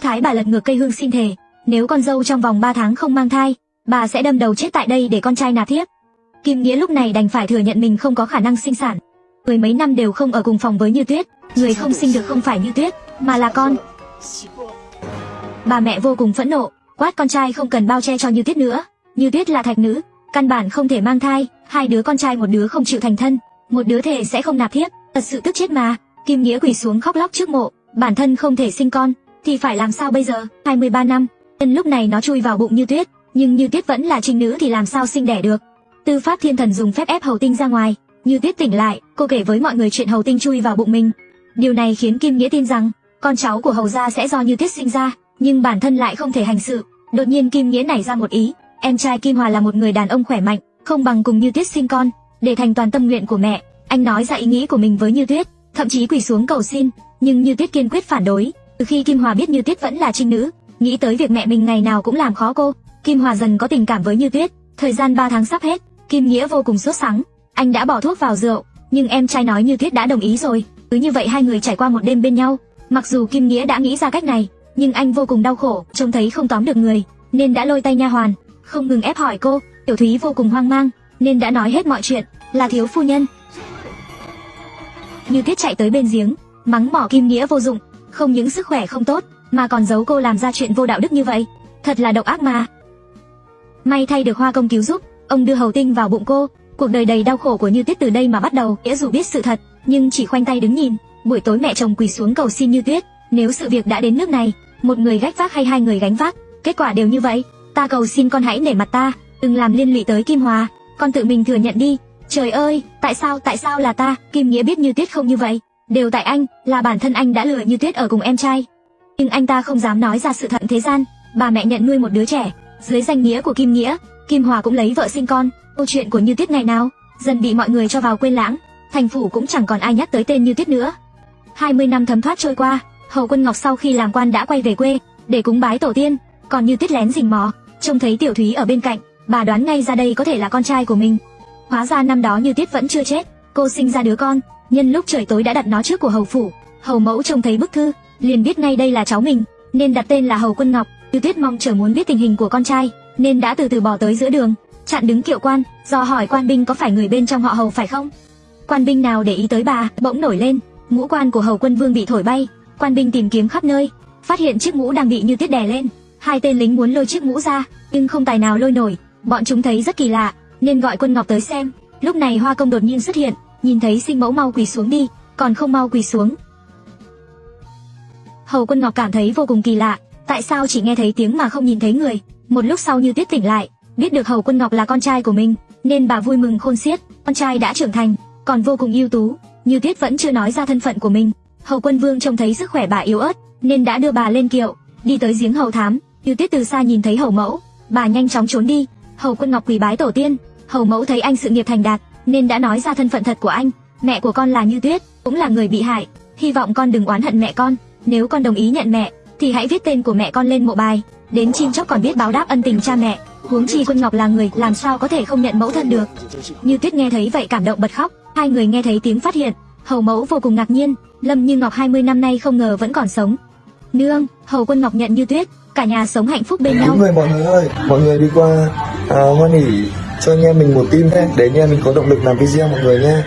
Thái bà lật ngược cây hương xin thề, nếu con dâu trong vòng 3 tháng không mang thai, bà sẽ đâm đầu chết tại đây để con trai nạp thiếp. Kim Nghĩa lúc này đành phải thừa nhận mình không có khả năng sinh sản. Mười mấy năm đều không ở cùng phòng với Như Tuyết, người không sinh được không phải Như Tuyết, mà là con. Bà mẹ vô cùng phẫn nộ, quát con trai không cần bao che cho Như Tuyết nữa. Như Tuyết là thạch nữ, căn bản không thể mang thai, hai đứa con trai một đứa không chịu thành thân, một đứa thể sẽ không nạp thiếp, thật sự tức chết mà. Kim Nghĩa quỳ xuống khóc lóc trước mộ, bản thân không thể sinh con, thì phải làm sao bây giờ? 23 năm, nhân lúc này nó chui vào bụng Như Tuyết, nhưng Như Tuyết vẫn là trinh nữ thì làm sao sinh đẻ được? Tư pháp thiên thần dùng phép ép hầu tinh ra ngoài, Như Tuyết tỉnh lại, cô kể với mọi người chuyện hầu tinh chui vào bụng mình. Điều này khiến Kim Nghĩa tin rằng con cháu của hầu gia sẽ do Như Tuyết sinh ra, nhưng bản thân lại không thể hành sự. Đột nhiên Kim Nghĩa nảy ra một ý, em trai Kim Hòa là một người đàn ông khỏe mạnh, không bằng cùng Như Tuyết sinh con, để thành toàn tâm nguyện của mẹ. Anh nói ra ý nghĩ của mình với Như Tuyết, thậm chí quỳ xuống cầu xin, nhưng Như Tuyết kiên quyết phản đối. Từ khi Kim Hòa biết Như Tuyết vẫn là trinh nữ, nghĩ tới việc mẹ mình ngày nào cũng làm khó cô, Kim Hòa dần có tình cảm với Như Tuyết. Thời gian 3 tháng sắp hết, Kim Nghĩa vô cùng sốt sắng, anh đã bỏ thuốc vào rượu, nhưng em trai nói Như Tuyết đã đồng ý rồi. Cứ như vậy hai người trải qua một đêm bên nhau. Mặc dù Kim Nghĩa đã nghĩ ra cách này, nhưng anh vô cùng đau khổ, trông thấy không tóm được người, nên đã lôi tay nha hoàn, không ngừng ép hỏi cô. Tiểu Thúy vô cùng hoang mang, nên đã nói hết mọi chuyện, là thiếu phu nhân. Như Tuyết chạy tới bên giếng, mắng mỏ Kim Nghĩa vô dụng, không những sức khỏe không tốt, mà còn giấu cô làm ra chuyện vô đạo đức như vậy, thật là độc ác mà. May thay được Hoa công cứu giúp, ông đưa hầu tinh vào bụng cô, cuộc đời đầy đau khổ của Như Tuyết từ đây mà bắt đầu. Nghĩa dù biết sự thật, nhưng chỉ khoanh tay đứng nhìn. Buổi tối mẹ chồng quỳ xuống cầu xin Như Tuyết, nếu sự việc đã đến nước này, một người gánh vác hay hai người gánh vác, kết quả đều như vậy, ta cầu xin con hãy nể mặt ta, đừng làm liên lụy tới Kim Hòa, con tự mình thừa nhận đi. Trời ơi, tại sao tại sao là ta? Kim Nghĩa biết Như Tuyết không như vậy, đều tại anh, là bản thân anh đã lừa Như Tuyết ở cùng em trai. Nhưng anh ta không dám nói ra sự thật thế gian, bà mẹ nhận nuôi một đứa trẻ, dưới danh nghĩa của Kim Nghĩa, Kim Hòa cũng lấy vợ sinh con, câu chuyện của Như Tuyết ngày nào dần bị mọi người cho vào quên lãng, thành phủ cũng chẳng còn ai nhắc tới tên Như Tuyết nữa. 20 năm thấm thoát trôi qua, Hầu Quân Ngọc sau khi làm quan đã quay về quê để cúng bái tổ tiên, còn Như Tuyết lén rình mò, trông thấy Tiểu Thúy ở bên cạnh, bà đoán ngay ra đây có thể là con trai của mình. Hóa ra năm đó Như Tuyết vẫn chưa chết, cô sinh ra đứa con, nhân lúc trời tối đã đặt nó trước của hầu phủ. Hầu mẫu trông thấy bức thư, liền biết ngay đây là cháu mình, nên đặt tên là Hầu Quân Ngọc. Như Tuyết mong chờ muốn biết tình hình của con trai, nên đã từ từ bỏ tới giữa đường, chặn đứng kiệu quan, do hỏi quan binh có phải người bên trong họ Hầu phải không. Quan binh nào để ý tới bà, bỗng nổi lên, ngũ quan của Hầu Quân Vương bị thổi bay, quan binh tìm kiếm khắp nơi, phát hiện chiếc mũ đang bị Như Tuyết đè lên. Hai tên lính muốn lôi chiếc mũ ra, nhưng không tài nào lôi nổi, bọn chúng thấy rất kỳ lạ, nên gọi Quân Ngọc tới xem. Lúc này Hoa Công đột nhiên xuất hiện, nhìn thấy sinh mẫu mau quỳ xuống đi, còn không mau quỳ xuống. Hầu Quân Ngọc cảm thấy vô cùng kỳ lạ, tại sao chỉ nghe thấy tiếng mà không nhìn thấy người? Một lúc sau Như Tuyết tỉnh lại, biết được Hầu Quân Ngọc là con trai của mình, nên bà vui mừng khôn xiết, con trai đã trưởng thành, còn vô cùng ưu tú. Như Tuyết vẫn chưa nói ra thân phận của mình. Hầu Quân Vương trông thấy sức khỏe bà yếu ớt, nên đã đưa bà lên kiệu, đi tới giếng hầu thám. Như Tuyết từ xa nhìn thấy Hầu mẫu, bà nhanh chóng trốn đi. Hầu Quân Ngọc quỳ bái tổ tiên, Hầu mẫu thấy anh sự nghiệp thành đạt, nên đã nói ra thân phận thật của anh. Mẹ của con là Như Tuyết, cũng là người bị hại. Hy vọng con đừng oán hận mẹ con. Nếu con đồng ý nhận mẹ, thì hãy viết tên của mẹ con lên mộ bài. Đến chim chóc còn biết báo đáp ân tình cha mẹ. Huống chi Quân Ngọc là người, làm sao có thể không nhận mẫu thân được. Như Tuyết nghe thấy vậy cảm động bật khóc. Hai người nghe thấy tiếng phát hiện, Hầu mẫu vô cùng ngạc nhiên, Lâm Như Ngọc 20 năm nay không ngờ vẫn còn sống. Nương, Hầu Quân Ngọc nhận Như Tuyết, cả nhà sống hạnh phúc bên nhau. Đúng rồi mọi người ơi, mọi người đi qua à, hoan hỉ cho anh em mình một tim nhé, để anh em mình có động lực làm video mọi người nha.